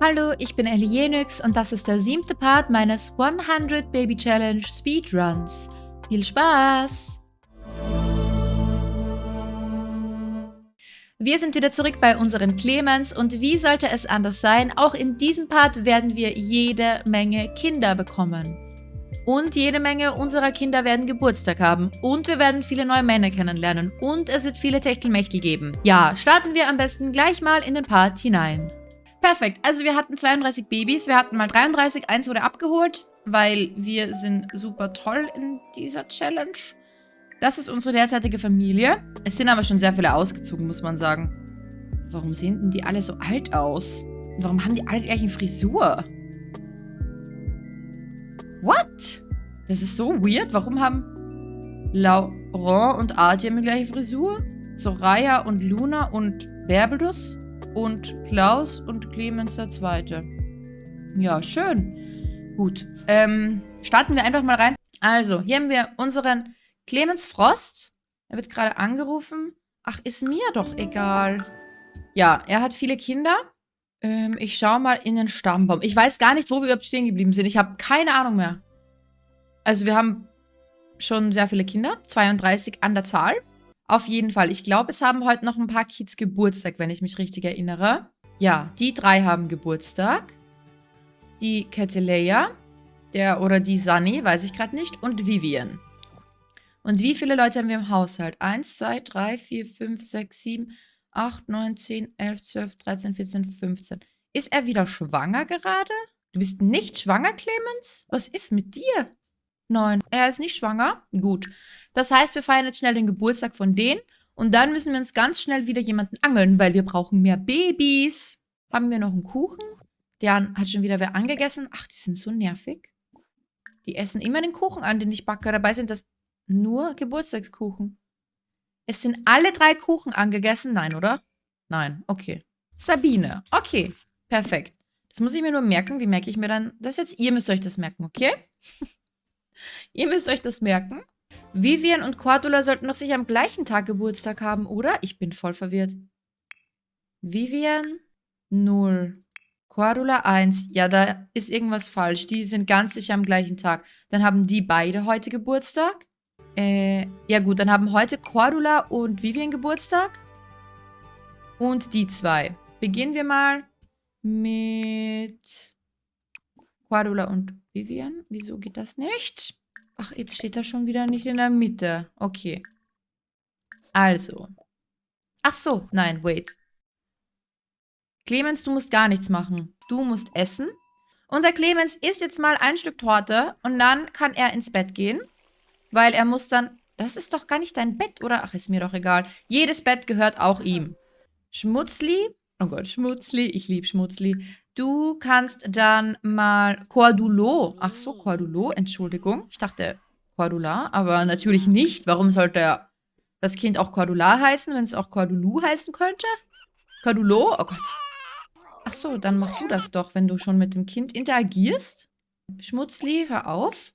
Hallo, ich bin Ellie Jenix und das ist der siebte Part meines 100 Baby Challenge Speedruns. Viel Spaß! Wir sind wieder zurück bei unserem Clemens und wie sollte es anders sein, auch in diesem Part werden wir jede Menge Kinder bekommen. Und jede Menge unserer Kinder werden Geburtstag haben. Und wir werden viele neue Männer kennenlernen. Und es wird viele Techtelmechtel geben. Ja, starten wir am besten gleich mal in den Part hinein. Perfekt. Also wir hatten 32 Babys. Wir hatten mal 33. Eins wurde abgeholt, weil wir sind super toll in dieser Challenge. Das ist unsere derzeitige Familie. Es sind aber schon sehr viele ausgezogen, muss man sagen. Warum sehen denn die alle so alt aus? Warum haben die alle die gleiche Frisur? What? Das ist so weird. Warum haben Laurent und Artie die gleiche Frisur? Soraya und Luna und Berbelus? Und Klaus und Clemens der Zweite. Ja, schön. Gut. Ähm, starten wir einfach mal rein. Also, hier haben wir unseren Clemens Frost. Er wird gerade angerufen. Ach, ist mir doch egal. Ja, er hat viele Kinder. Ähm, ich schaue mal in den Stammbaum. Ich weiß gar nicht, wo wir überhaupt stehen geblieben sind. Ich habe keine Ahnung mehr. Also, wir haben schon sehr viele Kinder. 32 an der Zahl. Auf jeden Fall. Ich glaube, es haben heute noch ein paar Kids Geburtstag, wenn ich mich richtig erinnere. Ja, die drei haben Geburtstag. Die Keteleia, der oder die Sunny, weiß ich gerade nicht, und Vivian. Und wie viele Leute haben wir im Haushalt? 1, 2, 3, 4, 5, 6, 7, 8, 9, 10, 11, 12, 13, 14, 15. Ist er wieder schwanger gerade? Du bist nicht schwanger, Clemens? Was ist mit dir? Nein, er ist nicht schwanger. Gut. Das heißt, wir feiern jetzt schnell den Geburtstag von denen. Und dann müssen wir uns ganz schnell wieder jemanden angeln, weil wir brauchen mehr Babys. Haben wir noch einen Kuchen? Der hat schon wieder wer angegessen. Ach, die sind so nervig. Die essen immer den Kuchen an, den ich backe. Dabei sind das nur Geburtstagskuchen. Es sind alle drei Kuchen angegessen. Nein, oder? Nein, okay. Sabine. Okay, perfekt. Das muss ich mir nur merken. Wie merke ich mir dann das jetzt? Ihr müsst euch das merken, okay? Ihr müsst euch das merken. Vivian und Cordula sollten doch sicher am gleichen Tag Geburtstag haben, oder? Ich bin voll verwirrt. Vivian 0. Cordula 1. Ja, da ist irgendwas falsch. Die sind ganz sicher am gleichen Tag. Dann haben die beide heute Geburtstag. Äh, ja gut, dann haben heute Cordula und Vivian Geburtstag. Und die zwei. Beginnen wir mal mit Cordula und Vivian. Wieso geht das nicht? Ach, jetzt steht er schon wieder nicht in der Mitte. Okay. Also. Ach so, nein, wait. Clemens, du musst gar nichts machen. Du musst essen. Unser Clemens isst jetzt mal ein Stück Torte und dann kann er ins Bett gehen. Weil er muss dann... Das ist doch gar nicht dein Bett, oder? Ach, ist mir doch egal. Jedes Bett gehört auch ihm. Schmutzli. Oh Gott, Schmutzli. Ich liebe Schmutzli. Du kannst dann mal Cordulo. Ach so, Cordulo, Entschuldigung. Ich dachte Cordula, aber natürlich nicht. Warum sollte das Kind auch Cordula heißen, wenn es auch Cordulu heißen könnte? Cordulo? Oh Gott. Ach so, dann mach du das doch, wenn du schon mit dem Kind interagierst. Schmutzli, hör auf.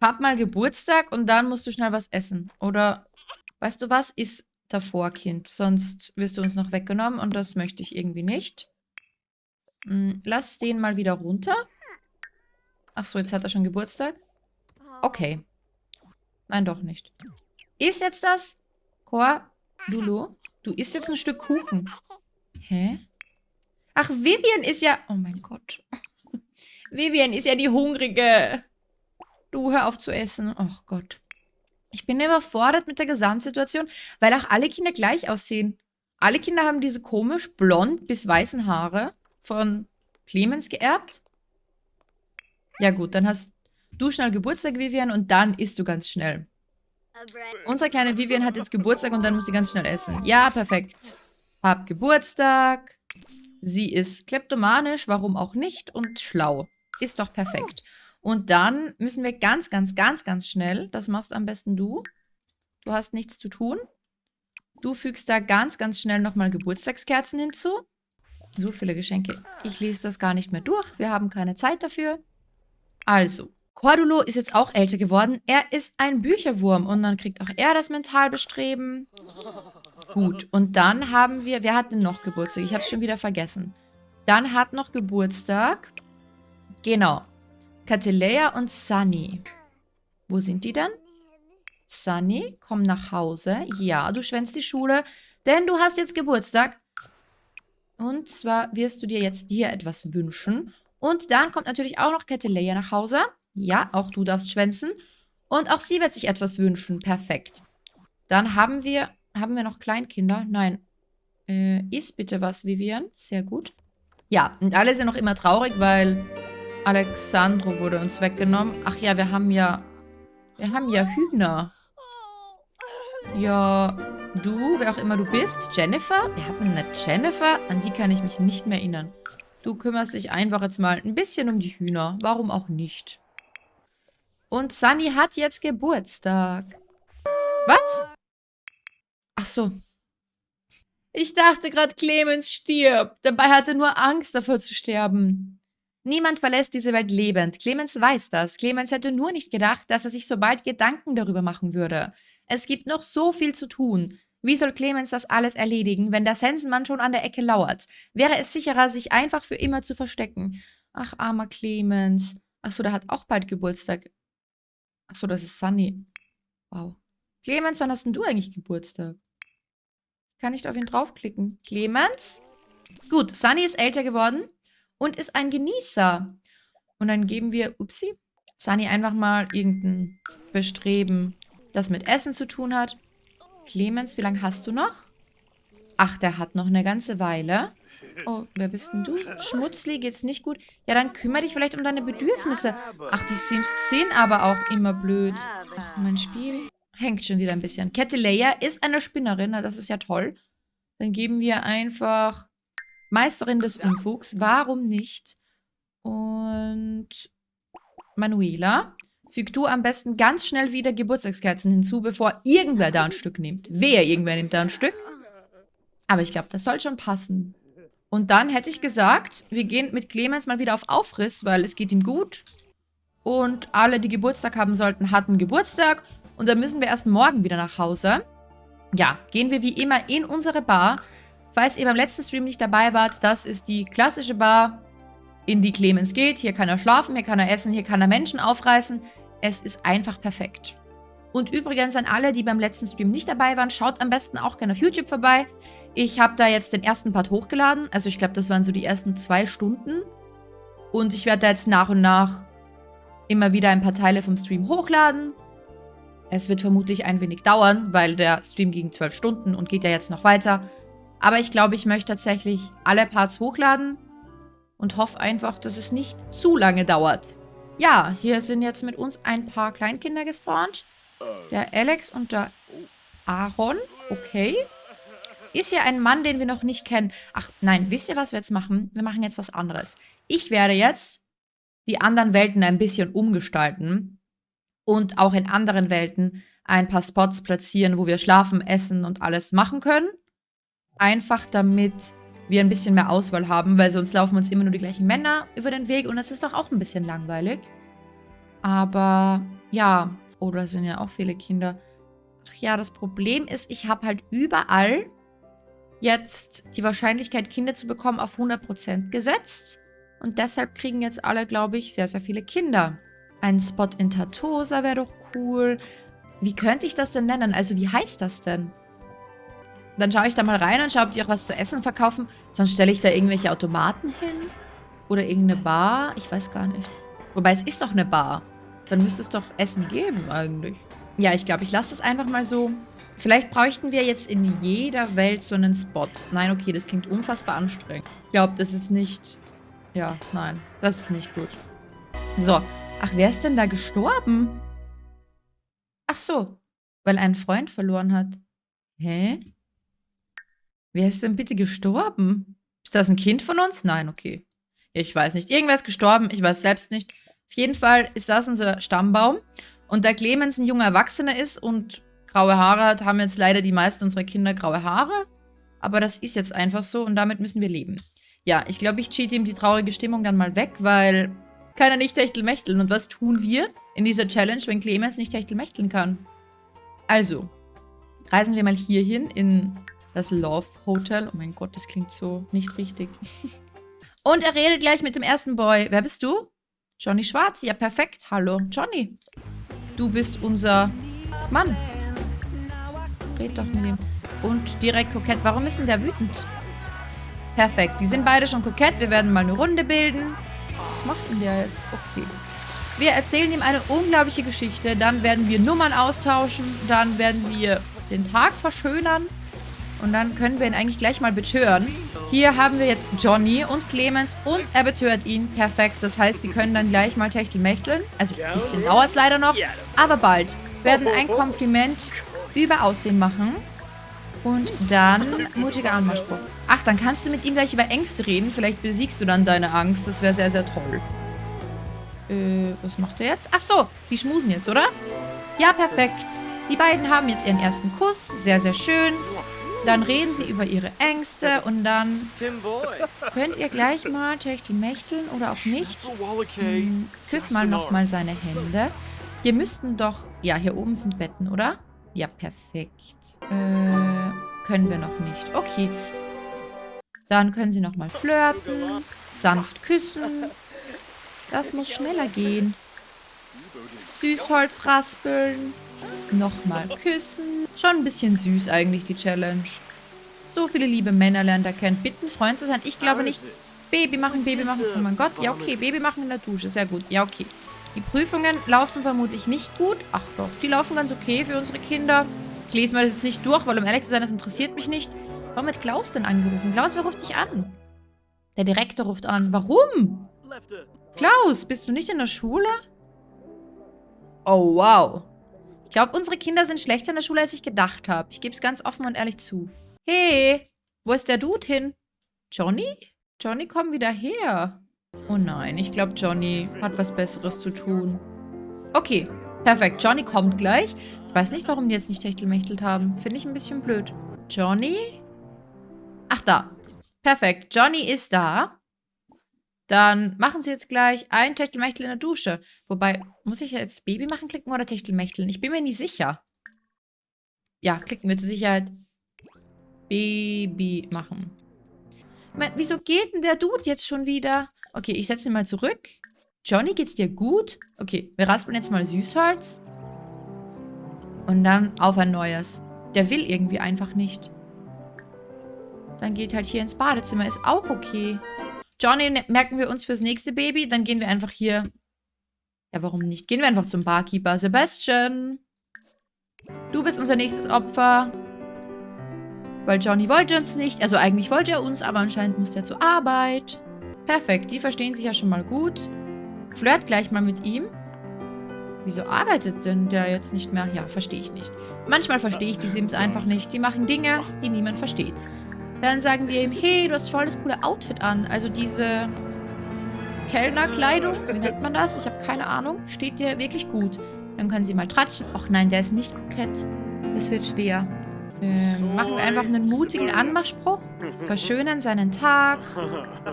Hab mal Geburtstag und dann musst du schnell was essen. Oder, weißt du was, ist davor, Kind. Sonst wirst du uns noch weggenommen und das möchte ich irgendwie nicht. Hm, lass den mal wieder runter. Achso, jetzt hat er schon Geburtstag. Okay. Nein, doch nicht. Ist jetzt das? Cor, Lulu, du isst jetzt ein Stück Kuchen. Hä? Ach, Vivian ist ja... Oh mein Gott. Vivian ist ja die Hungrige. Du, hör auf zu essen. Oh Gott. Ich bin überfordert mit der Gesamtsituation, weil auch alle Kinder gleich aussehen. Alle Kinder haben diese komisch blond bis weißen Haare von Clemens geerbt? Ja gut, dann hast du schnell Geburtstag, Vivian, und dann isst du ganz schnell. Unsere kleine Vivian hat jetzt Geburtstag und dann muss sie ganz schnell essen. Ja, perfekt. Hab Geburtstag. Sie ist kleptomanisch, warum auch nicht, und schlau. Ist doch perfekt. Und dann müssen wir ganz, ganz, ganz, ganz schnell, das machst am besten du. Du hast nichts zu tun. Du fügst da ganz, ganz schnell nochmal Geburtstagskerzen hinzu. So viele Geschenke. Ich lese das gar nicht mehr durch. Wir haben keine Zeit dafür. Also, Cordulo ist jetzt auch älter geworden. Er ist ein Bücherwurm und dann kriegt auch er das Mentalbestreben. Gut, und dann haben wir, wer hat denn noch Geburtstag? Ich habe es schon wieder vergessen. Dann hat noch Geburtstag. Genau. Katilea und Sunny. Wo sind die denn? Sunny, komm nach Hause. Ja, du schwänzt die Schule, denn du hast jetzt Geburtstag. Und zwar wirst du dir jetzt dir etwas wünschen. Und dann kommt natürlich auch noch Katilea nach Hause. Ja, auch du darfst schwänzen. Und auch sie wird sich etwas wünschen. Perfekt. Dann haben wir, haben wir noch Kleinkinder? Nein. Äh, isst bitte was, Vivian. Sehr gut. Ja, und alle sind noch immer traurig, weil Alexandro wurde uns weggenommen. Ach ja, wir haben ja, wir haben ja Hühner. Ja, du, wer auch immer du bist, Jennifer? Wir hatten eine Jennifer, an die kann ich mich nicht mehr erinnern. Du kümmerst dich einfach jetzt mal ein bisschen um die Hühner. Warum auch nicht? Und Sunny hat jetzt Geburtstag. Was? Ach so. Ich dachte gerade, Clemens stirbt. Dabei hatte er nur Angst davor zu sterben. Niemand verlässt diese Welt lebend. Clemens weiß das. Clemens hätte nur nicht gedacht, dass er sich so bald Gedanken darüber machen würde. Es gibt noch so viel zu tun. Wie soll Clemens das alles erledigen, wenn der Sensenmann schon an der Ecke lauert? Wäre es sicherer, sich einfach für immer zu verstecken. Ach, armer Clemens. Ach so, der hat auch bald Geburtstag. Ach so, das ist Sunny. Wow. Clemens, wann hast denn du eigentlich Geburtstag? kann nicht auf ihn draufklicken. Clemens? Gut, Sunny ist älter geworden und ist ein Genießer. Und dann geben wir, upsi, Sunny einfach mal irgendein Bestreben, das mit Essen zu tun hat. Clemens, wie lange hast du noch? Ach, der hat noch eine ganze Weile. Oh, wer bist denn du? Schmutzli, geht's nicht gut? Ja, dann kümmere dich vielleicht um deine Bedürfnisse. Ach, die Sims sind aber auch immer blöd. Ach, mein Spiel hängt schon wieder ein bisschen. Kette Leia ist eine Spinnerin, das ist ja toll. Dann geben wir einfach Meisterin des Unfugs. Warum nicht? Und Manuela, füg du am besten ganz schnell wieder Geburtstagskerzen hinzu, bevor irgendwer da ein Stück nimmt. Wer irgendwer nimmt da ein Stück? Aber ich glaube, das soll schon passen. Und dann hätte ich gesagt, wir gehen mit Clemens mal wieder auf Aufriss, weil es geht ihm gut. Und alle, die Geburtstag haben sollten, hatten Geburtstag. Und dann müssen wir erst morgen wieder nach Hause. Ja, gehen wir wie immer in unsere Bar. Falls ihr beim letzten Stream nicht dabei wart, das ist die klassische Bar, in die Clemens geht. Hier kann er schlafen, hier kann er essen, hier kann er Menschen aufreißen. Es ist einfach perfekt. Und übrigens an alle, die beim letzten Stream nicht dabei waren, schaut am besten auch gerne auf YouTube vorbei. Ich habe da jetzt den ersten Part hochgeladen. Also ich glaube, das waren so die ersten zwei Stunden. Und ich werde da jetzt nach und nach immer wieder ein paar Teile vom Stream hochladen. Es wird vermutlich ein wenig dauern, weil der Stream ging zwölf Stunden und geht ja jetzt noch weiter. Aber ich glaube, ich möchte tatsächlich alle Parts hochladen und hoffe einfach, dass es nicht zu lange dauert. Ja, hier sind jetzt mit uns ein paar Kleinkinder gespawnt. Der Alex und der Aaron. Okay. Ist hier ein Mann, den wir noch nicht kennen. Ach, nein, wisst ihr, was wir jetzt machen? Wir machen jetzt was anderes. Ich werde jetzt die anderen Welten ein bisschen umgestalten und auch in anderen Welten ein paar Spots platzieren, wo wir schlafen, essen und alles machen können. Einfach damit wir ein bisschen mehr Auswahl haben, weil sonst laufen uns immer nur die gleichen Männer über den Weg und das ist doch auch ein bisschen langweilig. Aber ja, oh, da sind ja auch viele Kinder. Ach ja, das Problem ist, ich habe halt überall jetzt die Wahrscheinlichkeit, Kinder zu bekommen, auf 100% gesetzt. Und deshalb kriegen jetzt alle, glaube ich, sehr, sehr viele Kinder. Ein Spot in Tatosa wäre doch cool. Wie könnte ich das denn nennen? Also wie heißt das denn? Dann schaue ich da mal rein und schaue, ob die auch was zu essen verkaufen. Sonst stelle ich da irgendwelche Automaten hin. Oder irgendeine Bar. Ich weiß gar nicht. Wobei, es ist doch eine Bar. Dann müsste es doch Essen geben eigentlich. Ja, ich glaube, ich lasse das einfach mal so. Vielleicht bräuchten wir jetzt in jeder Welt so einen Spot. Nein, okay, das klingt unfassbar anstrengend. Ich glaube, das ist nicht... Ja, nein, das ist nicht gut. So, Ach, wer ist denn da gestorben? Ach so, weil einen Freund verloren hat. Hä? Wer ist denn bitte gestorben? Ist das ein Kind von uns? Nein, okay. Ich weiß nicht. Irgendwer ist gestorben, ich weiß selbst nicht. Auf jeden Fall ist das unser Stammbaum. Und da Clemens ein junger Erwachsener ist und graue Haare hat, haben jetzt leider die meisten unserer Kinder graue Haare. Aber das ist jetzt einfach so und damit müssen wir leben. Ja, ich glaube, ich cheat ihm die traurige Stimmung dann mal weg, weil kann er nicht Techtelmechteln. Und was tun wir in dieser Challenge, wenn Clemens nicht Techtelmechteln kann? Also, reisen wir mal hierhin in das Love Hotel. Oh mein Gott, das klingt so nicht richtig. Und er redet gleich mit dem ersten Boy. Wer bist du? Johnny Schwarz. Ja, perfekt. Hallo, Johnny. Du bist unser Mann. Red doch mit ihm. Und direkt kokett. Warum ist denn der wütend? Perfekt. Die sind beide schon kokett. Wir werden mal eine Runde bilden. Was macht denn der jetzt? Okay. Wir erzählen ihm eine unglaubliche Geschichte. Dann werden wir Nummern austauschen. Dann werden wir den Tag verschönern. Und dann können wir ihn eigentlich gleich mal betören. Hier haben wir jetzt Johnny und Clemens und er betört ihn. Perfekt. Das heißt, sie können dann gleich mal Techtelmächteln. Also ein bisschen dauert es leider noch. Aber bald werden ein Kompliment über Aussehen machen. Und dann mutiger Anmachspruch. Ach, dann kannst du mit ihm gleich über Ängste reden. Vielleicht besiegst du dann deine Angst. Das wäre sehr, sehr toll. Äh, was macht er jetzt? Ach so, die schmusen jetzt, oder? Ja, perfekt. Die beiden haben jetzt ihren ersten Kuss. Sehr, sehr schön. Dann reden sie über ihre Ängste und dann könnt ihr gleich mal Techtelmächteln oder auch nicht. Hm, küss mal nochmal seine Hände. Wir müssten doch... Ja, hier oben sind Betten, oder? Ja, perfekt. Äh, können wir noch nicht. Okay. Dann können sie nochmal flirten, sanft küssen. Das muss schneller gehen. Süßholz raspeln. Nochmal küssen. Schon ein bisschen süß eigentlich, die Challenge. So viele liebe Männer lernt er kennen. Bitten, Freund zu sein. Ich glaube nicht. Baby machen, Baby machen. Oh mein Gott. Ja, okay. Baby machen in der Dusche. Sehr gut. Ja, okay. Die Prüfungen laufen vermutlich nicht gut. Ach doch, die laufen ganz okay für unsere Kinder. Ich lese mir das jetzt nicht durch, weil um ehrlich zu sein, das interessiert mich nicht. Warum hat Klaus denn angerufen? Klaus, wer ruft dich an? Der Direktor ruft an. Warum? Klaus, bist du nicht in der Schule? Oh, wow. Ich glaube, unsere Kinder sind schlechter in der Schule, als ich gedacht habe. Ich gebe es ganz offen und ehrlich zu. Hey, wo ist der Dude hin? Johnny? Johnny, komm wieder her. Oh nein, ich glaube, Johnny hat was Besseres zu tun. Okay, perfekt. Johnny kommt gleich. Ich weiß nicht, warum die jetzt nicht techtelmächtelt haben. Finde ich ein bisschen blöd. Johnny? Ach, da. Perfekt. Johnny ist da. Dann machen sie jetzt gleich ein Techtelmechtel in der Dusche. Wobei, muss ich jetzt Baby machen klicken oder Techtelmechteln? Ich bin mir nicht sicher. Ja, klicken wir zur Sicherheit. Baby machen. meine, wieso geht denn der Dude jetzt schon wieder? Okay, ich setze ihn mal zurück. Johnny, geht's dir gut? Okay, wir raspeln jetzt mal Süßholz. Und dann auf ein neues. Der will irgendwie einfach nicht. Dann geht halt hier ins Badezimmer. Ist auch okay. Johnny ne, merken wir uns fürs nächste Baby. Dann gehen wir einfach hier... Ja, warum nicht? Gehen wir einfach zum Barkeeper. Sebastian. Du bist unser nächstes Opfer. Weil Johnny wollte uns nicht. Also eigentlich wollte er uns, aber anscheinend musste er zur Arbeit. Perfekt, die verstehen sich ja schon mal gut. Flirt gleich mal mit ihm. Wieso arbeitet denn der jetzt nicht mehr? Ja, verstehe ich nicht. Manchmal verstehe ich die Sims einfach nicht. Die machen Dinge, die niemand versteht. Dann sagen wir ihm, hey, du hast voll das coole Outfit an. Also diese Kellnerkleidung, wie nennt man das? Ich habe keine Ahnung. Steht dir wirklich gut. Dann können sie mal tratschen. Och nein, der ist nicht kokett. Das wird schwer. Ähm, machen wir einfach einen mutigen Anmachspruch. Verschönern seinen Tag.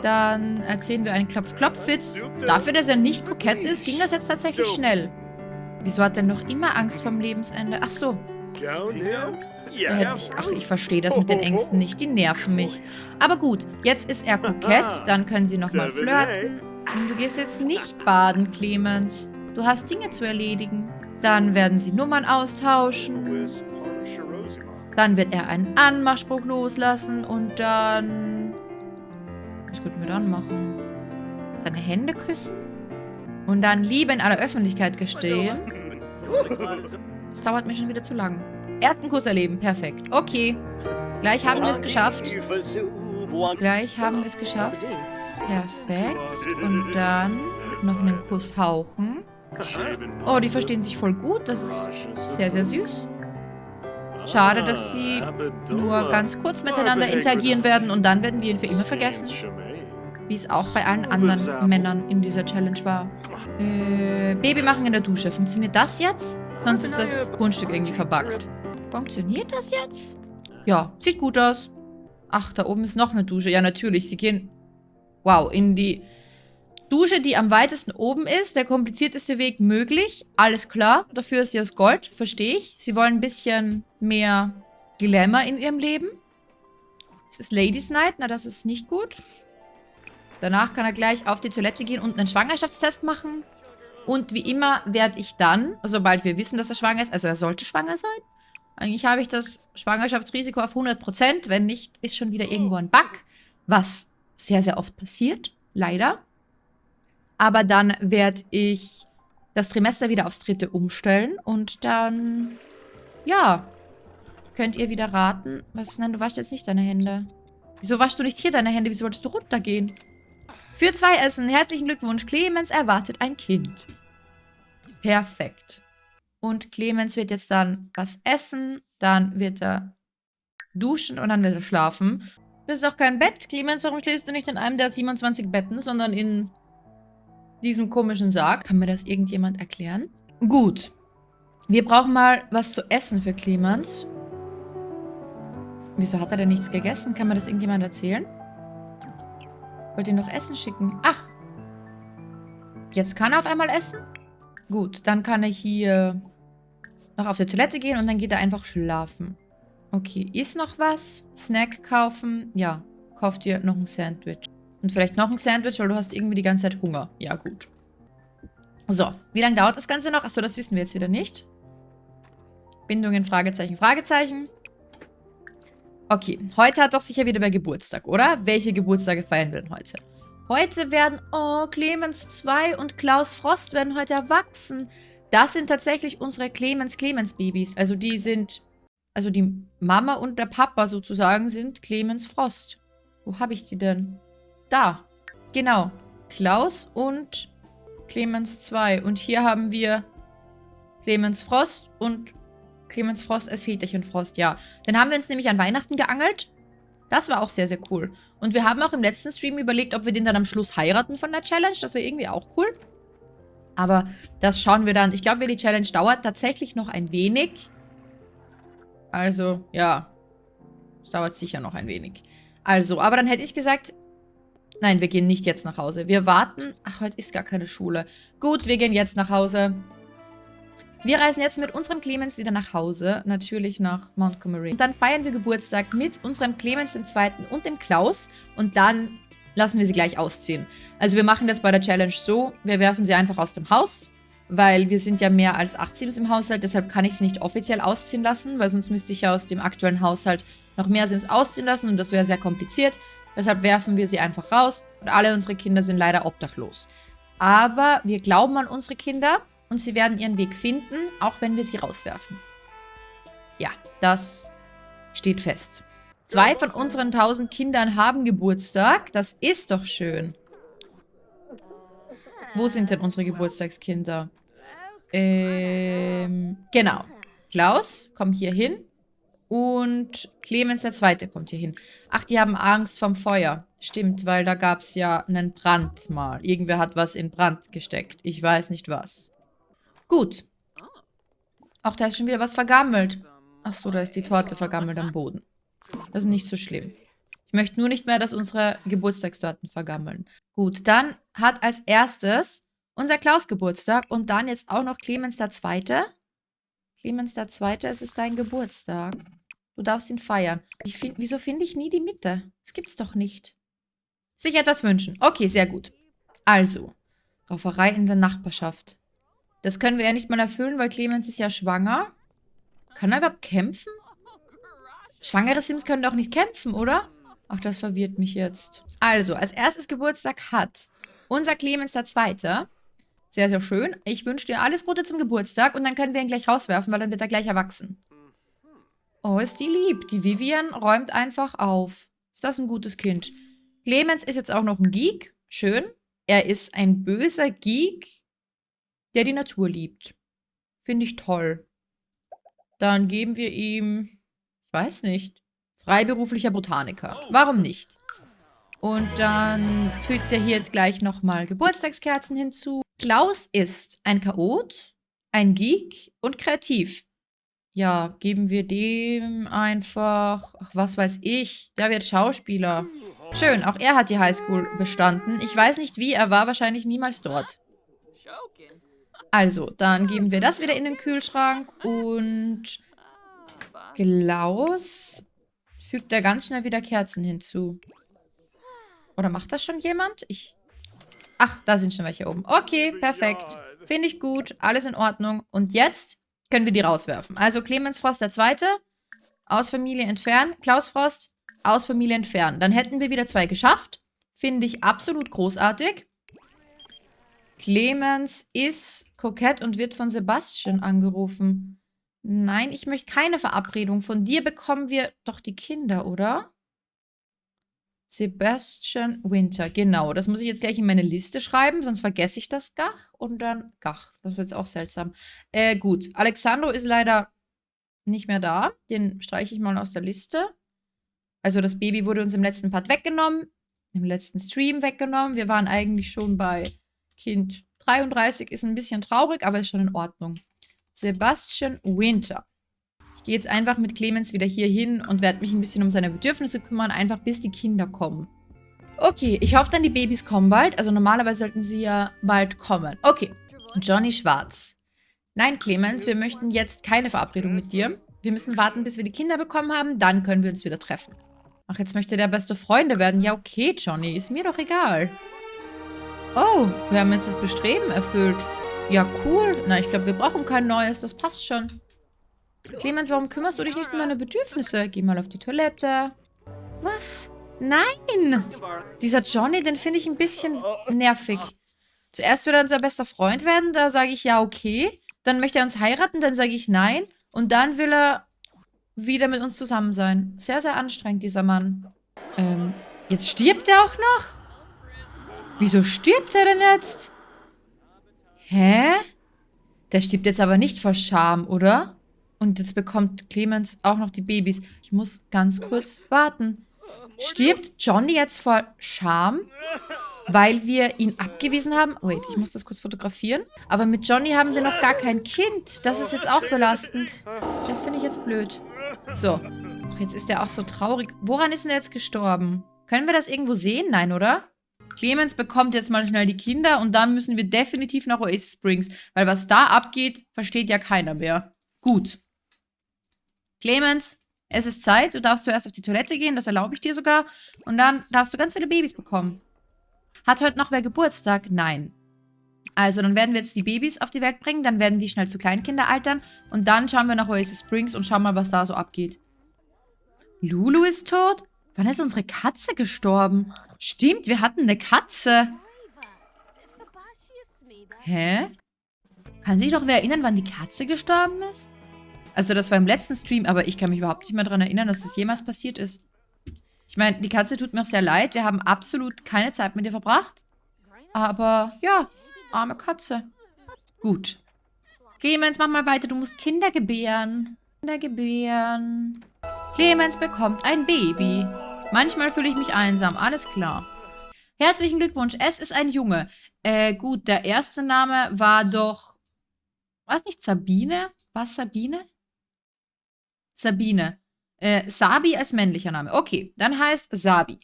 Dann erzählen wir einen Klopf-Klopf-Witz. Dafür, dass er nicht kokett ist, ging das jetzt tatsächlich schnell. Wieso hat er noch immer Angst vom Lebensende? Ach so. Da hätte ich, ach, ich verstehe das mit den Ängsten nicht. Die nerven mich. Aber gut, jetzt ist er kokett. Dann können sie nochmal flirten. Du gehst jetzt nicht baden, Clemens. Du hast Dinge zu erledigen. Dann werden sie Nummern austauschen. Dann wird er einen Anmachspruch loslassen und dann... Was könnten wir dann machen? Seine Hände küssen? Und dann Liebe in aller Öffentlichkeit gestehen? Das dauert mir schon wieder zu lang. Ersten Kuss erleben. Perfekt. Okay. Gleich haben wir es geschafft. Gleich haben wir es geschafft. Perfekt. Und dann noch einen Kuss hauchen. Oh, die verstehen sich voll gut. Das ist sehr, sehr süß. Schade, dass sie nur ganz kurz miteinander interagieren werden und dann werden wir ihn für immer vergessen. Wie es auch bei allen anderen Männern in dieser Challenge war. Äh, Baby machen in der Dusche. Funktioniert das jetzt? Sonst ist das Grundstück irgendwie verbuggt. Funktioniert das jetzt? Ja, sieht gut aus. Ach, da oben ist noch eine Dusche. Ja, natürlich. Sie gehen, wow, in die Dusche, die am weitesten oben ist. Der komplizierteste Weg möglich. Alles klar. Dafür ist sie aus Gold. Verstehe ich. Sie wollen ein bisschen mehr Glamour in ihrem Leben. Es ist Ladies Night. Na, das ist nicht gut. Danach kann er gleich auf die Toilette gehen und einen Schwangerschaftstest machen. Und wie immer werde ich dann, sobald wir wissen, dass er schwanger ist, also er sollte schwanger sein. Eigentlich habe ich das Schwangerschaftsrisiko auf 100%. Wenn nicht, ist schon wieder irgendwo ein Bug. Was sehr, sehr oft passiert. Leider. Aber dann werde ich das Trimester wieder aufs dritte umstellen. Und dann, ja, könnt ihr wieder raten. Was? Nein, du waschst jetzt nicht deine Hände. Wieso waschst du nicht hier deine Hände? Wieso wolltest du runtergehen? Für zwei Essen. Herzlichen Glückwunsch. Clemens erwartet ein Kind. Perfekt. Und Clemens wird jetzt dann was essen. Dann wird er duschen und dann wird er schlafen. Das ist auch kein Bett. Clemens, warum schläfst du nicht in einem der 27 Betten, sondern in diesem komischen Sarg? Kann mir das irgendjemand erklären? Gut. Wir brauchen mal was zu essen für Clemens. Wieso hat er denn nichts gegessen? Kann mir das irgendjemand erzählen? Wollt ihr noch Essen schicken? Ach. Jetzt kann er auf einmal essen? Gut, dann kann er hier noch auf die Toilette gehen und dann geht er einfach schlafen. Okay, ist noch was? Snack kaufen? Ja, kauf dir noch ein Sandwich. Und vielleicht noch ein Sandwich, weil du hast irgendwie die ganze Zeit Hunger. Ja, gut. So, wie lange dauert das Ganze noch? Achso, das wissen wir jetzt wieder nicht. Bindungen, Fragezeichen, Fragezeichen. Okay, heute hat doch sicher wieder wer Geburtstag, oder? Welche Geburtstage feiern wir denn heute? Heute werden, oh, Clemens 2 und Klaus Frost werden heute erwachsen. Das sind tatsächlich unsere Clemens-Clemens-Babys. Also die sind, also die Mama und der Papa sozusagen sind Clemens Frost. Wo habe ich die denn? Da. Genau. Klaus und Clemens 2. Und hier haben wir Clemens Frost und Clemens Frost als Väterchen Frost, ja. Den haben wir uns nämlich an Weihnachten geangelt. Das war auch sehr, sehr cool. Und wir haben auch im letzten Stream überlegt, ob wir den dann am Schluss heiraten von der Challenge. Das wäre irgendwie auch cool. Aber das schauen wir dann. Ich glaube, die Challenge dauert tatsächlich noch ein wenig. Also, ja. Es dauert sicher noch ein wenig. Also, aber dann hätte ich gesagt... Nein, wir gehen nicht jetzt nach Hause. Wir warten... Ach, heute ist gar keine Schule. Gut, wir gehen jetzt nach Hause. Wir reisen jetzt mit unserem Clemens wieder nach Hause, natürlich nach Montgomery. Und dann feiern wir Geburtstag mit unserem Clemens Zweiten und dem Klaus. Und dann lassen wir sie gleich ausziehen. Also wir machen das bei der Challenge so, wir werfen sie einfach aus dem Haus, weil wir sind ja mehr als 8 Sims im Haushalt, deshalb kann ich sie nicht offiziell ausziehen lassen, weil sonst müsste ich ja aus dem aktuellen Haushalt noch mehr Sims ausziehen lassen und das wäre sehr kompliziert. Deshalb werfen wir sie einfach raus und alle unsere Kinder sind leider obdachlos. Aber wir glauben an unsere Kinder und sie werden ihren Weg finden, auch wenn wir sie rauswerfen. Ja, das steht fest. Zwei von unseren tausend Kindern haben Geburtstag. Das ist doch schön. Wo sind denn unsere Geburtstagskinder? Ähm, genau. Klaus, komm hier hin. Und Clemens der Zweite kommt hier hin. Ach, die haben Angst vom Feuer. Stimmt, weil da gab es ja einen Brand mal. Irgendwer hat was in Brand gesteckt. Ich weiß nicht was. Gut. Ach, da ist schon wieder was vergammelt. Ach so, da ist die Torte vergammelt am Boden. Das ist nicht so schlimm. Ich möchte nur nicht mehr, dass unsere Geburtstagstorten vergammeln. Gut, dann hat als erstes unser Klaus Geburtstag und dann jetzt auch noch Clemens der Zweite. Clemens der Zweite, es ist dein Geburtstag. Du darfst ihn feiern. Find, wieso finde ich nie die Mitte? Das gibt's doch nicht. Sich etwas wünschen. Okay, sehr gut. Also, Rauferei in der Nachbarschaft. Das können wir ja nicht mal erfüllen, weil Clemens ist ja schwanger. Kann er überhaupt kämpfen? Schwangere Sims können doch nicht kämpfen, oder? Ach, das verwirrt mich jetzt. Also, als erstes Geburtstag hat unser Clemens der Zweite. Sehr, sehr schön. Ich wünsche dir alles Gute zum Geburtstag und dann können wir ihn gleich rauswerfen, weil dann wird er gleich erwachsen. Oh, ist die lieb. Die Vivian räumt einfach auf. Ist das ein gutes Kind? Clemens ist jetzt auch noch ein Geek. Schön. Er ist ein böser Geek, der die Natur liebt. Finde ich toll. Dann geben wir ihm, ich weiß nicht, freiberuflicher Botaniker. Warum nicht? Und dann fügt er hier jetzt gleich nochmal Geburtstagskerzen hinzu. Klaus ist ein Chaot, ein Geek und kreativ. Ja, geben wir dem einfach, ach, was weiß ich, der wird Schauspieler. Schön, auch er hat die Highschool bestanden. Ich weiß nicht wie, er war wahrscheinlich niemals dort. Also, dann geben wir das wieder in den Kühlschrank und Klaus fügt da ganz schnell wieder Kerzen hinzu. Oder macht das schon jemand? Ich... Ach, da sind schon welche oben. Okay, perfekt. Finde ich gut. Alles in Ordnung. Und jetzt können wir die rauswerfen. Also Clemens Frost der Zweite. Aus Familie entfernen. Klaus Frost aus Familie entfernen. Dann hätten wir wieder zwei geschafft. Finde ich absolut großartig. Clemens ist kokett und wird von Sebastian angerufen. Nein, ich möchte keine Verabredung. Von dir bekommen wir doch die Kinder, oder? Sebastian Winter, genau. Das muss ich jetzt gleich in meine Liste schreiben, sonst vergesse ich das Gach und dann Gach. Das wird jetzt auch seltsam. Äh, gut. Alexandro ist leider nicht mehr da. Den streiche ich mal aus der Liste. Also das Baby wurde uns im letzten Part weggenommen. Im letzten Stream weggenommen. Wir waren eigentlich schon bei Kind 33. Ist ein bisschen traurig, aber ist schon in Ordnung. Sebastian Winter. Ich gehe jetzt einfach mit Clemens wieder hier hin und werde mich ein bisschen um seine Bedürfnisse kümmern, einfach bis die Kinder kommen. Okay, ich hoffe dann, die Babys kommen bald. Also normalerweise sollten sie ja bald kommen. Okay, Johnny Schwarz. Nein, Clemens, wir möchten jetzt keine Verabredung mit dir. Wir müssen warten, bis wir die Kinder bekommen haben, dann können wir uns wieder treffen. Ach, jetzt möchte der beste Freunde werden. Ja, okay, Johnny, ist mir doch egal. Oh, wir haben jetzt das Bestreben erfüllt. Ja, cool. Na, ich glaube, wir brauchen kein neues. Das passt schon. Clemens, warum kümmerst du dich nicht um meine Bedürfnisse? Geh mal auf die Toilette. Was? Nein! Dieser Johnny, den finde ich ein bisschen nervig. Zuerst will er unser bester Freund werden, da sage ich ja, okay. Dann möchte er uns heiraten, dann sage ich nein. Und dann will er wieder mit uns zusammen sein. Sehr, sehr anstrengend, dieser Mann. Ähm, jetzt stirbt er auch noch? Wieso stirbt er denn jetzt? Hä? Der stirbt jetzt aber nicht vor Scham, oder? Und jetzt bekommt Clemens auch noch die Babys. Ich muss ganz kurz warten. Stirbt Johnny jetzt vor Scham, weil wir ihn abgewiesen haben? Wait, ich muss das kurz fotografieren. Aber mit Johnny haben wir noch gar kein Kind. Das ist jetzt auch belastend. Das finde ich jetzt blöd. So. Jetzt ist er auch so traurig. Woran ist denn er jetzt gestorben? Können wir das irgendwo sehen? Nein, oder? Clemens bekommt jetzt mal schnell die Kinder und dann müssen wir definitiv nach Oasis Springs. Weil was da abgeht, versteht ja keiner mehr. Gut. Clemens, es ist Zeit, du darfst zuerst auf die Toilette gehen, das erlaube ich dir sogar. Und dann darfst du ganz viele Babys bekommen. Hat heute noch wer Geburtstag? Nein. Also, dann werden wir jetzt die Babys auf die Welt bringen, dann werden die schnell zu Kleinkinder altern und dann schauen wir nach Oasis Springs und schauen mal, was da so abgeht. Lulu ist tot? Wann ist unsere Katze gestorben? Stimmt, wir hatten eine Katze. Hä? Kann sich noch wer erinnern, wann die Katze gestorben ist? Also das war im letzten Stream, aber ich kann mich überhaupt nicht mehr daran erinnern, dass das jemals passiert ist. Ich meine, die Katze tut mir auch sehr leid. Wir haben absolut keine Zeit mit ihr verbracht. Aber ja, arme Katze. Gut. Clemens, mach mal weiter. Du musst Kinder gebären. Kinder gebären. Clemens bekommt ein Baby. Manchmal fühle ich mich einsam. Alles klar. Herzlichen Glückwunsch. Es ist ein Junge. Äh, gut, der erste Name war doch... Was nicht Sabine? Was Sabine? Sabine. Äh, Sabi als männlicher Name. Okay, dann heißt Sabi.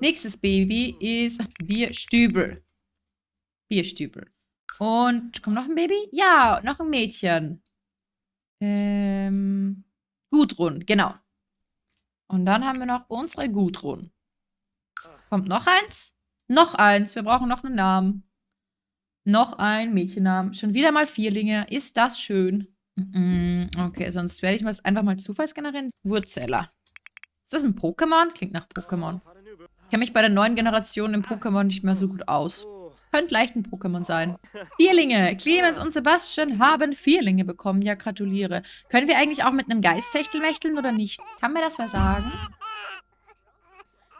Nächstes Baby ist Bierstübel. Bierstübel. Und kommt noch ein Baby? Ja, noch ein Mädchen. Ähm, Gudrun, genau. Und dann haben wir noch unsere Gudrun. Kommt noch eins? Noch eins. Wir brauchen noch einen Namen. Noch ein Mädchennamen. Schon wieder mal Vierlinge. Ist das schön. Okay, sonst werde ich mal einfach mal Zufallsgenerieren. Wurzeller. Ist das ein Pokémon? Klingt nach Pokémon. Ich kenne mich bei der neuen Generation im Pokémon nicht mehr so gut aus. Könnte leicht ein Pokémon sein. Vierlinge. Clemens und Sebastian haben Vierlinge bekommen. Ja, gratuliere. Können wir eigentlich auch mit einem Geisttechtel mächteln oder nicht? Kann mir das wer sagen?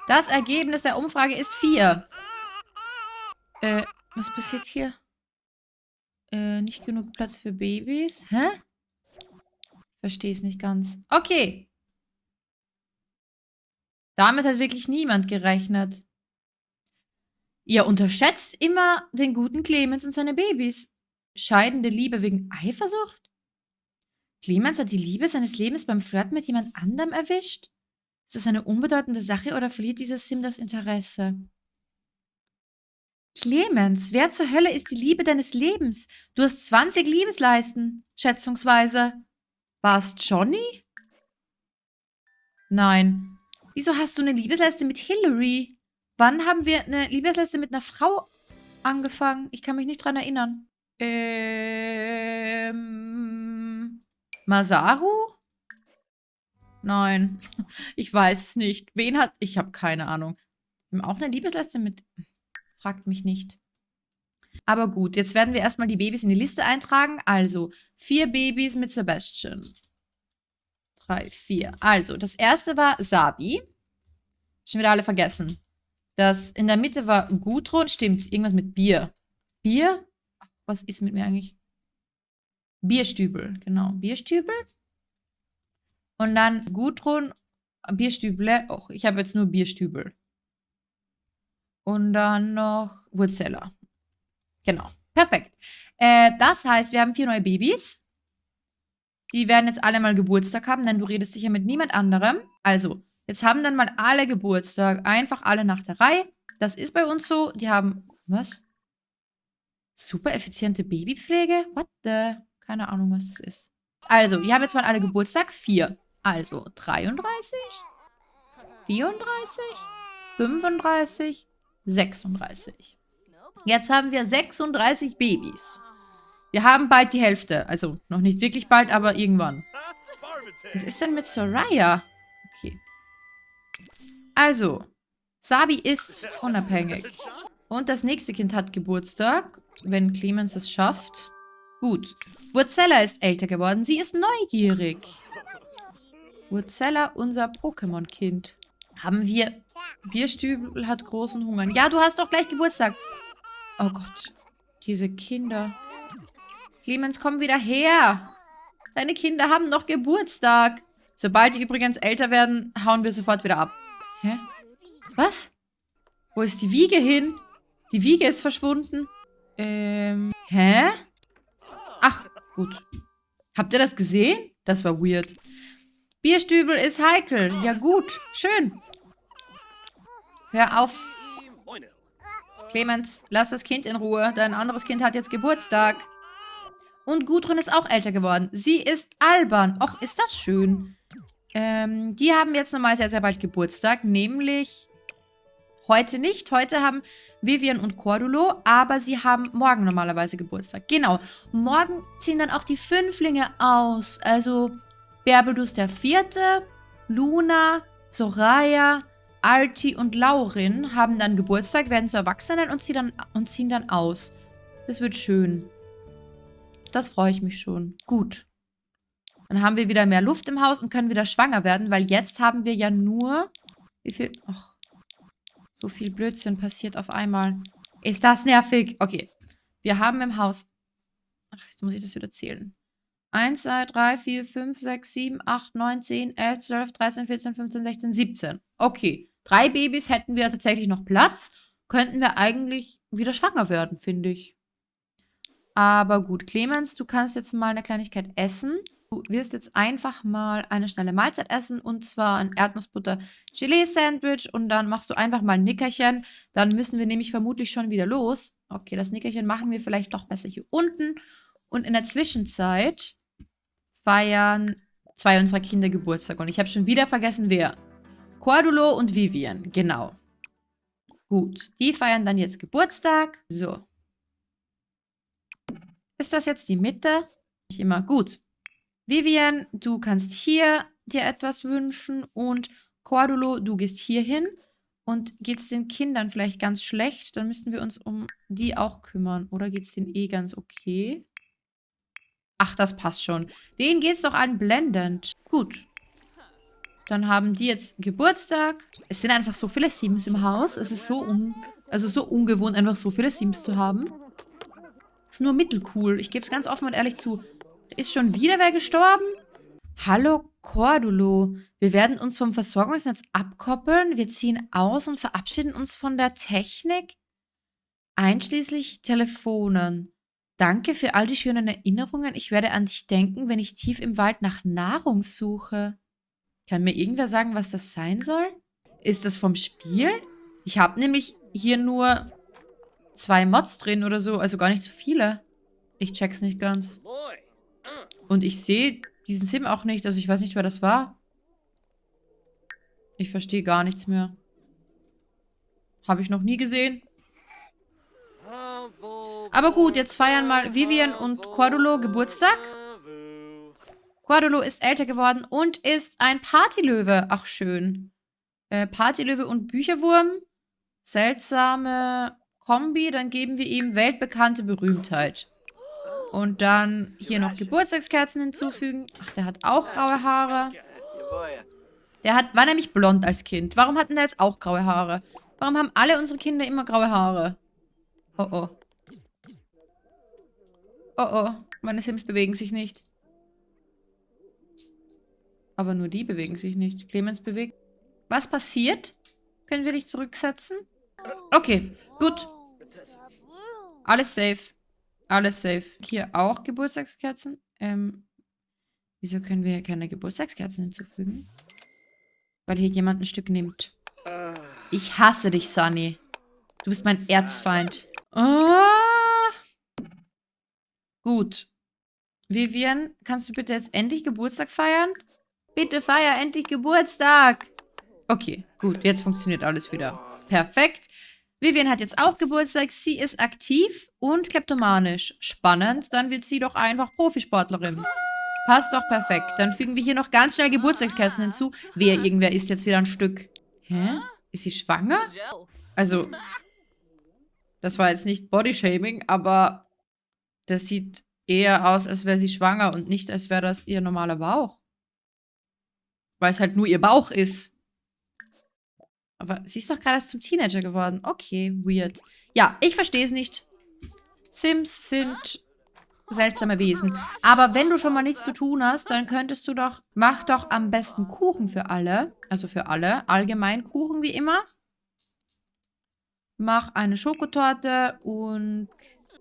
Das Ergebnis der Umfrage ist vier. Äh, was passiert hier? Äh, nicht genug Platz für Babys. Hä? Verstehe es nicht ganz. Okay. Damit hat wirklich niemand gerechnet. Ihr unterschätzt immer den guten Clemens und seine Babys. Scheidende Liebe wegen Eifersucht? Clemens hat die Liebe seines Lebens beim Flirten mit jemand anderem erwischt? Ist das eine unbedeutende Sache oder verliert dieser Sim das Interesse? Clemens, wer zur Hölle ist die Liebe deines Lebens? Du hast 20 Liebesleisten, schätzungsweise. War es Johnny? Nein. Wieso hast du eine Liebesleiste mit Hillary? Wann haben wir eine Liebesliste mit einer Frau angefangen? Ich kann mich nicht dran erinnern. Ähm... Masaru? Nein, ich weiß es nicht. Wen hat... Ich habe keine Ahnung. Wir haben auch eine Liebesliste mit... Fragt mich nicht. Aber gut, jetzt werden wir erstmal die Babys in die Liste eintragen. Also, vier Babys mit Sebastian. Drei, vier. Also, das erste war Sabi. Schon wieder alle vergessen. Das in der Mitte war Gudrun. Stimmt, irgendwas mit Bier. Bier? Was ist mit mir eigentlich? Bierstübel, genau. Bierstübel. Und dann Gudrun, Bierstüble. Och, ich habe jetzt nur Bierstübel. Und dann noch Wurzella. Genau. Perfekt. Äh, das heißt, wir haben vier neue Babys. Die werden jetzt alle mal Geburtstag haben, denn du redest sicher mit niemand anderem. Also, jetzt haben dann mal alle Geburtstag. Einfach alle nach der Reihe. Das ist bei uns so. Die haben... Was? Super effiziente Babypflege? What the... Keine Ahnung, was das ist. Also, wir haben jetzt mal alle Geburtstag. Vier. Also, 33, 34, 35, 36. Jetzt haben wir 36 Babys. Wir haben bald die Hälfte. Also, noch nicht wirklich bald, aber irgendwann. Was ist denn mit Soraya? Okay. Also, Sabi ist unabhängig. Und das nächste Kind hat Geburtstag, wenn Clemens es schafft. Gut. Wurzella ist älter geworden. Sie ist neugierig. Wurzella, unser Pokémon-Kind. Haben wir... Bierstübel hat großen Hunger. Ja, du hast doch gleich Geburtstag. Oh Gott. Diese Kinder. Clemens, komm wieder her. Deine Kinder haben noch Geburtstag. Sobald die übrigens älter werden, hauen wir sofort wieder ab. Hä? Was? Wo ist die Wiege hin? Die Wiege ist verschwunden. Ähm, hä? Ach, gut. Habt ihr das gesehen? Das war weird. Bierstübel ist heikel. Ja gut, schön. Hör auf. Clemens, lass das Kind in Ruhe. Dein anderes Kind hat jetzt Geburtstag. Und Gudrun ist auch älter geworden. Sie ist albern. Och, ist das schön. Ähm, die haben jetzt nochmal sehr, sehr bald Geburtstag. Nämlich heute nicht. Heute haben Vivian und Cordulo. Aber sie haben morgen normalerweise Geburtstag. Genau. Morgen ziehen dann auch die Fünflinge aus. Also Berbelus der Vierte, Luna, Soraya, Alti und Laurin haben dann Geburtstag, werden zu Erwachsenen und ziehen dann, und ziehen dann aus. Das wird schön. Das freue ich mich schon. Gut. Dann haben wir wieder mehr Luft im Haus und können wieder schwanger werden, weil jetzt haben wir ja nur... Wie viel... Och, so viel Blödsinn passiert auf einmal. Ist das nervig? Okay. Wir haben im Haus... Ach, jetzt muss ich das wieder zählen. 1, 2, 3, 4, 5, 6, 7, 8, 9, 10, 11, 12, 13, 14, 15, 16, 17. Okay. Drei Babys hätten wir tatsächlich noch Platz. Könnten wir eigentlich wieder schwanger werden, finde ich. Aber gut, Clemens, du kannst jetzt mal eine Kleinigkeit essen. Du wirst jetzt einfach mal eine schnelle Mahlzeit essen und zwar ein Erdnussbutter-Gelee-Sandwich und dann machst du einfach mal ein Nickerchen. Dann müssen wir nämlich vermutlich schon wieder los. Okay, das Nickerchen machen wir vielleicht doch besser hier unten. Und in der Zwischenzeit feiern zwei unserer Kinder Geburtstag und ich habe schon wieder vergessen, wer. Cordulo und Vivian, genau. Gut, die feiern dann jetzt Geburtstag. So, ist das jetzt die Mitte? Nicht immer. Gut. Vivian, du kannst hier dir etwas wünschen und Cordulo, du gehst hier hin. Und geht es den Kindern vielleicht ganz schlecht, dann müssen wir uns um die auch kümmern. Oder geht es denen eh ganz okay? Ach, das passt schon. Denen geht es doch allen blendend. Gut. Dann haben die jetzt Geburtstag. Es sind einfach so viele Sims im Haus. Es ist so, un also so ungewohnt, einfach so viele Sims zu haben. Ist nur mittelcool. Ich gebe es ganz offen und ehrlich zu. Ist schon wieder wer gestorben? Hallo Cordulo. Wir werden uns vom Versorgungsnetz abkoppeln. Wir ziehen aus und verabschieden uns von der Technik. Einschließlich Telefonen. Danke für all die schönen Erinnerungen. Ich werde an dich denken, wenn ich tief im Wald nach Nahrung suche. Kann mir irgendwer sagen, was das sein soll? Ist das vom Spiel? Ich habe nämlich hier nur zwei Mods drin oder so. Also gar nicht so viele. Ich check's nicht ganz. Und ich sehe diesen Sim auch nicht. Also ich weiß nicht, wer das war. Ich verstehe gar nichts mehr. Habe ich noch nie gesehen. Aber gut, jetzt feiern mal Vivian und Cordulo Geburtstag. Cordulo ist älter geworden und ist ein Partylöwe. Ach, schön. Äh, Partylöwe und Bücherwurm. Seltsame Kombi. Dann geben wir ihm weltbekannte Berühmtheit. Und dann hier noch Geburtstagskerzen hinzufügen. Ach, der hat auch graue Haare. Der hat, war nämlich blond als Kind. Warum hatten der jetzt auch graue Haare? Warum haben alle unsere Kinder immer graue Haare? Oh oh. Oh oh. Meine Sims bewegen sich nicht. Aber nur die bewegen sich nicht. Clemens bewegt. Was passiert? Können wir dich zurücksetzen? Okay, gut. Alles safe. Alles safe. Hier auch Geburtstagskerzen. Ähm, wieso können wir hier keine Geburtstagskerzen hinzufügen? Weil hier jemand ein Stück nimmt. Ich hasse dich, Sunny. Du bist mein Erzfeind. Oh. Gut. Vivian, kannst du bitte jetzt endlich Geburtstag feiern? Bitte feier endlich Geburtstag. Okay, gut. Jetzt funktioniert alles wieder. Perfekt. Vivian hat jetzt auch Geburtstag. Sie ist aktiv und kleptomanisch. Spannend. Dann wird sie doch einfach Profisportlerin. Passt doch perfekt. Dann fügen wir hier noch ganz schnell Geburtstagskerzen hinzu. Wer, irgendwer isst jetzt wieder ein Stück. Hä? Ist sie schwanger? Also, das war jetzt nicht Bodyshaming, aber das sieht eher aus, als wäre sie schwanger und nicht, als wäre das ihr normaler Bauch. Weil es halt nur ihr Bauch ist. Aber sie ist doch gerade zum Teenager geworden. Okay, weird. Ja, ich verstehe es nicht. Sims sind seltsame Wesen. Aber wenn du schon mal nichts zu tun hast, dann könntest du doch, mach doch am besten Kuchen für alle. Also für alle. Allgemein Kuchen wie immer. Mach eine Schokotorte und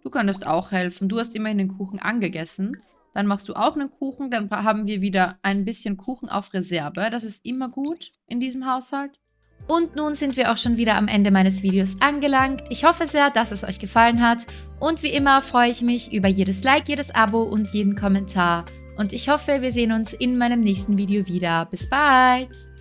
du könntest auch helfen. Du hast immerhin den Kuchen angegessen. Dann machst du auch einen Kuchen. Dann haben wir wieder ein bisschen Kuchen auf Reserve. Das ist immer gut in diesem Haushalt. Und nun sind wir auch schon wieder am Ende meines Videos angelangt. Ich hoffe sehr, dass es euch gefallen hat. Und wie immer freue ich mich über jedes Like, jedes Abo und jeden Kommentar. Und ich hoffe, wir sehen uns in meinem nächsten Video wieder. Bis bald!